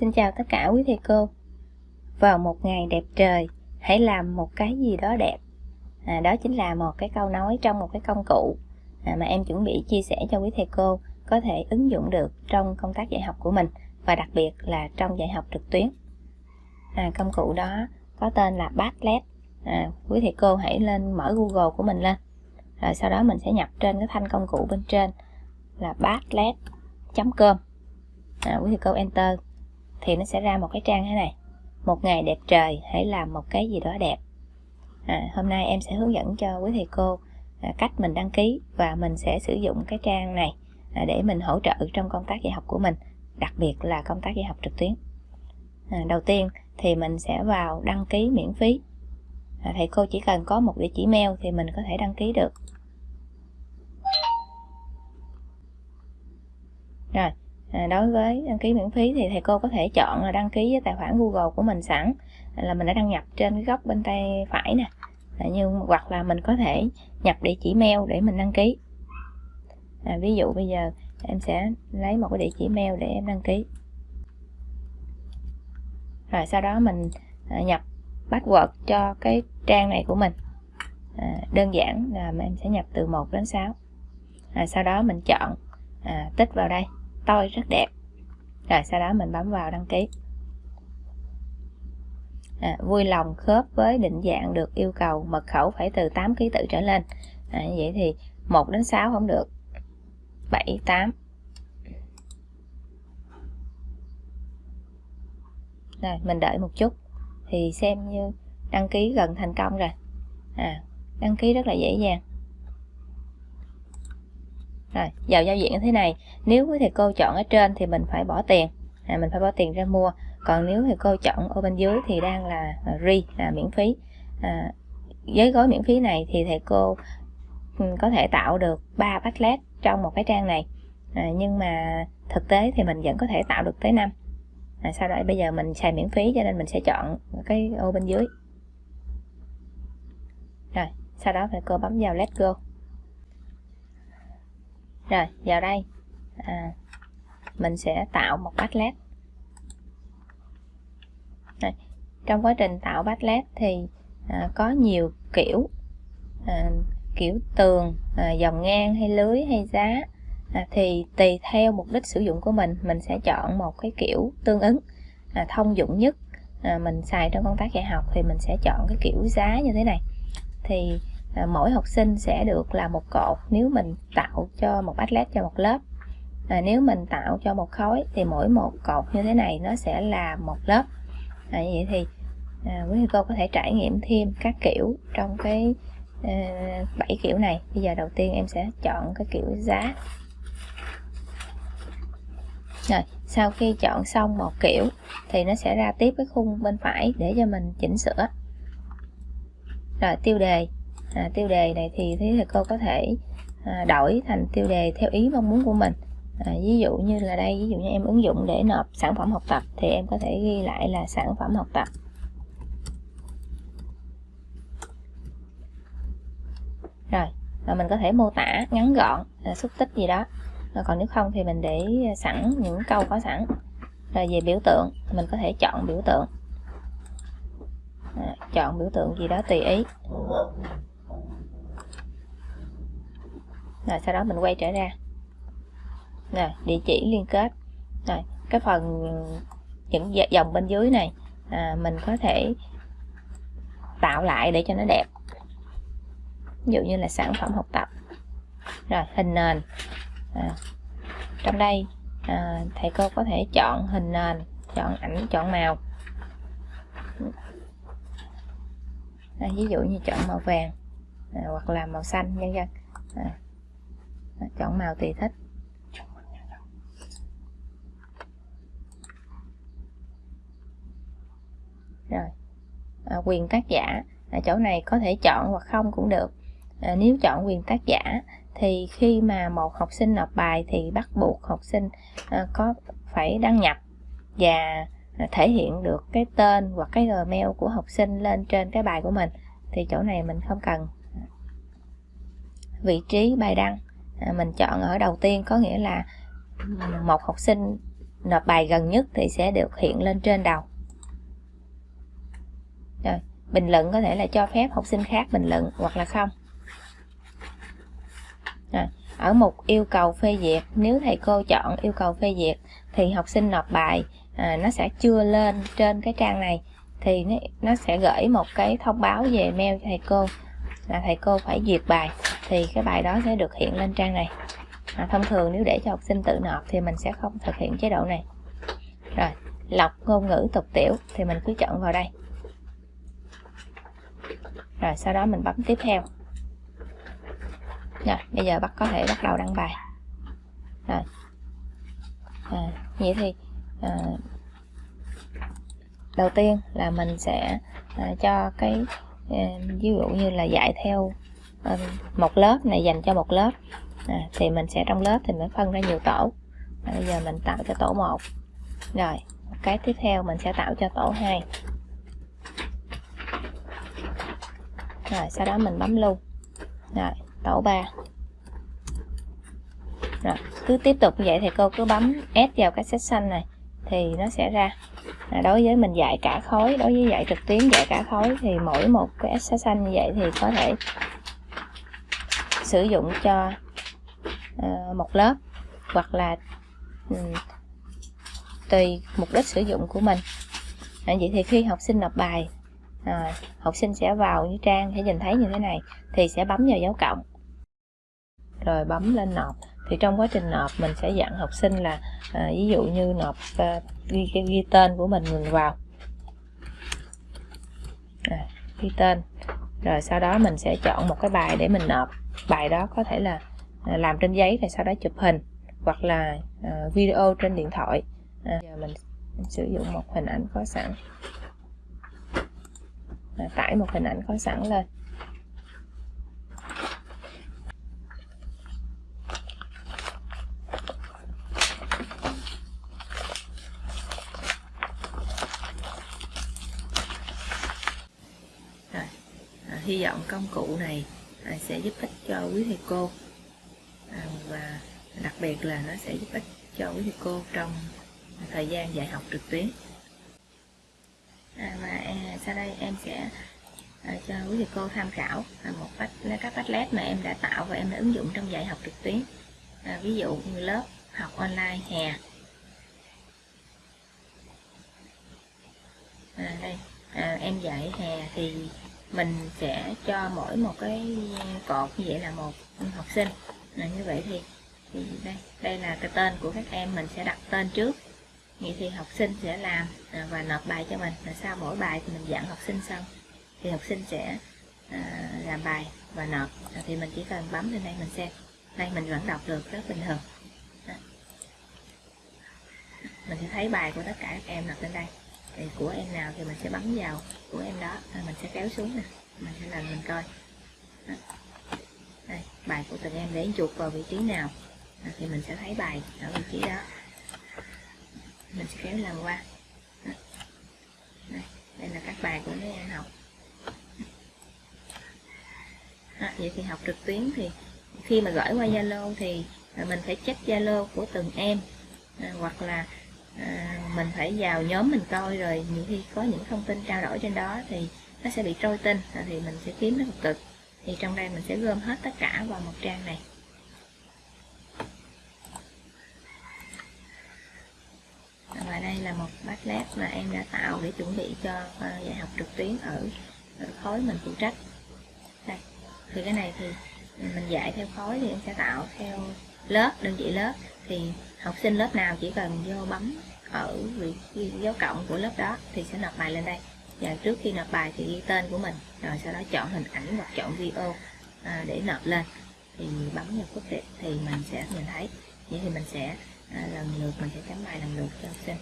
Xin chào tất cả quý thầy cô. Vào một ngày đẹp trời, hãy làm một cái gì đó đẹp. À, đó chính là một cái câu nói trong một cái công cụ à, mà em chuẩn bị chia sẻ cho quý thầy cô có thể ứng dụng được trong công tác dạy học của mình và đặc biệt là trong dạy học trực tuyến. À, công cụ đó có tên là Padlet. À, quý thầy cô hãy lên mở Google của mình lên. Rồi sau đó mình sẽ nhập trên cái thanh công cụ bên trên là padlet.com. À, quý thầy cô enter thì nó sẽ ra một cái trang thế này. Một ngày đẹp trời hãy làm một cái gì đó đẹp. À, hôm nay em sẽ hướng dẫn cho quý thầy cô à, cách mình đăng ký và mình sẽ sử dụng cái trang này à, để mình hỗ trợ trong công tác dạy học của mình đặc biệt là công tác dạy học trực tuyến. À, đầu tiên thì mình sẽ vào đăng ký miễn phí. À, thầy cô chỉ cần có một địa chỉ mail thì mình có thể đăng ký được. Rồi À, đối với đăng ký miễn phí thì thầy cô có thể chọn là đăng ký với tài khoản Google của mình sẵn. Là mình đã đăng nhập trên cái góc bên tay phải nè. À, nhưng hoặc là mình có thể nhập địa chỉ mail để mình đăng ký. À, ví dụ bây giờ em sẽ lấy một cái địa chỉ mail để em đăng ký. Rồi sau đó mình à, nhập password cho cái trang này của mình. À, đơn giản là em sẽ nhập từ 1 đến 6 à, sau đó mình chọn à, tích vào đây tôi rất đẹp. Rồi sau đó mình bấm vào đăng ký. À, vui lòng khớp với định dạng được yêu cầu mật khẩu phải từ 8 ký tự trở lên. À, vậy thì 1 đến 6 không được. 7 8 rồi mình đợi một chút. Thì xem như đăng ký gần thành công rồi. À, đăng ký rất là dễ dàng rồi vào giao diện như thế này. Nếu quý thầy cô chọn ở trên thì mình phải bỏ tiền. À, mình phải bỏ tiền ra mua. Còn nếu thầy cô chọn ở bên dưới thì đang là à, free là miễn phí. À, với gói miễn phí này thì thầy cô ừ, có thể tạo được 3 backlet trong một cái trang này. À, nhưng mà thực tế thì mình vẫn có thể tạo được tới 5 à, sau đó bây giờ mình xài miễn phí cho nên mình sẽ chọn cái ô bên dưới. Rồi sau đó thầy cô bấm vào let go rồi vào đây. À, mình sẽ tạo một padlet Đây. trong quá trình tạo padlet thì à, có nhiều kiểu. À, kiểu tường à, dòng ngang hay lưới hay giá. À, thì tùy theo mục đích sử dụng của mình mình sẽ chọn một cái kiểu tương ứng à, thông dụng nhất. À, mình xài trong công tác dạy học thì mình sẽ chọn cái kiểu giá như thế này. Thì à, mỗi học sinh sẽ được là một cột nếu mình tạo cho một atlas cho một lớp. À, nếu mình tạo cho một khối thì mỗi một cột như thế này nó sẽ là một lớp. À, vậy thì à, quý thầy cô có thể trải nghiệm thêm các kiểu trong cái à, kiểu này. Bây giờ đầu tiên em sẽ chọn cái kiểu giá. Rồi sau khi chọn xong một kiểu thì nó sẽ ra tiếp cái khung bên phải để cho mình chỉnh sửa. Rồi tiêu đề à, tiêu đề này thì thầy cô có thể à, đổi thành tiêu đề theo ý mong muốn của mình. À, ví dụ như là đây ví dụ như em ứng dụng để nộp sản phẩm học tập thì em có thể ghi lại là sản phẩm học tập. Rồi và mình có thể mô tả ngắn gọn à, xúc tích gì đó. À, còn nếu không thì mình để sẵn những câu có sẵn. Rồi về biểu tượng mình có thể chọn biểu tượng. À, chọn biểu tượng gì đó tùy ý. Rồi sau đó mình quay trở ra. Rồi địa chỉ liên kết. Rồi cái phần những dòng bên dưới này à, mình có thể tạo lại để cho nó đẹp. Ví dụ như là sản phẩm học tập. Rồi hình nền. À, trong đây à, thầy cô có thể chọn hình nền chọn ảnh chọn màu. À, ví dụ như chọn màu vàng à, hoặc là màu xanh nhân dân à, chọn màu tùy thích rồi. À, quyền tác giả. Ở chỗ này có thể chọn hoặc không cũng được. À, nếu chọn quyền tác giả thì khi mà một học sinh nộp bài thì bắt buộc học sinh à, có phải đăng nhập và à, thể hiện được cái tên hoặc cái gmail của học sinh lên trên cái bài của mình. Thì chỗ này mình không cần. Vị trí bài đăng. À, mình chọn ở đầu tiên có nghĩa là một học sinh nộp bài gần nhất thì sẽ được hiện lên trên đầu. Rồi bình luận có thể là cho phép học sinh khác bình luận hoặc là không. Rồi, ở mục yêu cầu phê duyệt nếu thầy cô chọn yêu cầu phê duyệt thì học sinh nộp bài à, nó sẽ chưa lên trên cái trang này thì nó, nó sẽ gửi một cái thông báo về mail cho thầy cô là thầy cô phải duyệt bài thì cái bài đó sẽ được hiện lên trang này. À, thông thường nếu để cho học sinh tự nộp thì mình sẽ không thực hiện chế độ này. Rồi lọc ngôn ngữ tục tiểu thì mình cứ chọn vào đây. Rồi sau đó mình bấm tiếp theo. Rồi bây giờ bắt có thể bắt đầu đăng bài. Rồi. À, vậy thì à, đầu tiên là mình sẽ à, cho cái à, ví dụ như là dạy theo Ờ, một lớp này dành cho một lớp. À, thì mình sẽ trong lớp thì mình phân ra nhiều tổ. À, bây giờ mình tạo cho tổ 1 rồi cái tiếp theo mình sẽ tạo cho tổ 2 rồi sau đó mình bấm lưu. Rồi tổ 3 rồi cứ tiếp tục như vậy thì cô cứ bấm S vào cái section này thì nó sẽ ra. À, đối với mình dạy cả khối đối với dạy trực tuyến dạy cả khối thì mỗi một cái section như vậy thì có thể sử dụng cho uh, một lớp hoặc là um, tùy mục đích sử dụng của mình. À, vậy thì khi học sinh nộp bài à, học sinh sẽ vào như trang sẽ nhìn thấy như thế này thì sẽ bấm vào dấu cộng. Rồi bấm lên nộp. Thì trong quá trình nộp mình sẽ dặn học sinh là à, ví dụ như nộp à, ghi, ghi, ghi tên của mình mình vào. À, ghi tên. Rồi sau đó mình sẽ chọn một cái bài để mình nộp bài đó có thể là à, làm trên giấy rồi sau đó chụp hình hoặc là à, video trên điện thoại. À, giờ mình sử dụng một hình ảnh có sẵn. À, tải một hình ảnh có sẵn lên. Rồi, à, hy vọng công cụ này à, sẽ giúp ích cho quý thầy cô. À, và đặc biệt là nó sẽ giúp ích cho quý thầy cô trong thời gian dạy học trực tuyến. À, và à, sau đây em sẽ à, cho quý thầy cô tham khảo à, một cách các Padlet mà em đã tạo và em đã ứng dụng trong dạy học trực tuyến. À, ví dụ như lớp học online hè. À, đây à, em dạy hè thì mình sẽ cho mỗi một cái cột như vậy là một học sinh. Là như vậy thì, thì đây đây là cái tên của các em mình sẽ đặt tên trước. Vậy thì học sinh sẽ làm à, và nộp bài cho mình. Là sau mỗi bài thì mình dặn học sinh xong thì học sinh sẽ à, làm bài và nộp. À, thì mình chỉ cần bấm lên đây mình xem. Đây mình vẫn đọc được rất bình thường. Đó. mình sẽ thấy bài của tất cả các em nộp lên đây thì của em nào thì mình sẽ bấm vào. Của em đó. Rồi mình sẽ kéo xuống nè. Mình sẽ lần mình coi. Đó. đây bài của từng em để chuột vào vị trí nào. Thì mình sẽ thấy bài ở vị trí đó. Mình sẽ kéo lần qua. Đây, đây là các bài của mấy em học. Đó, vậy thì học trực tuyến thì khi mà gửi qua Zalo thì mình phải check Zalo của từng em. À, hoặc là à, mình phải vào nhóm mình coi rồi nhiều khi có những thông tin trao đổi trên đó thì nó sẽ bị trôi tin thì mình sẽ kiếm nó một cực thì trong đây mình sẽ gom hết tất cả vào một trang này. Và đây là một Padlet mà em đã tạo để chuẩn bị cho ờ, dạy học trực tuyến ở, ở khối mình phụ trách. Đây thì cái này thì mình dạy theo khối thì em sẽ tạo theo lớp đơn vị lớp. Thì học sinh lớp nào chỉ cần vô bấm ở vị dấu cộng của lớp đó thì sẽ nộp bài lên đây. Và trước khi nộp bài thì ghi tên của mình rồi sau đó chọn hình ảnh hoặc chọn video à, để nộp lên. Thì bấm vào quốc tịch thì mình sẽ nhìn thấy. Vậy thì mình sẽ à, lần lượt mình sẽ chấm bài lần lượt cho học sinh.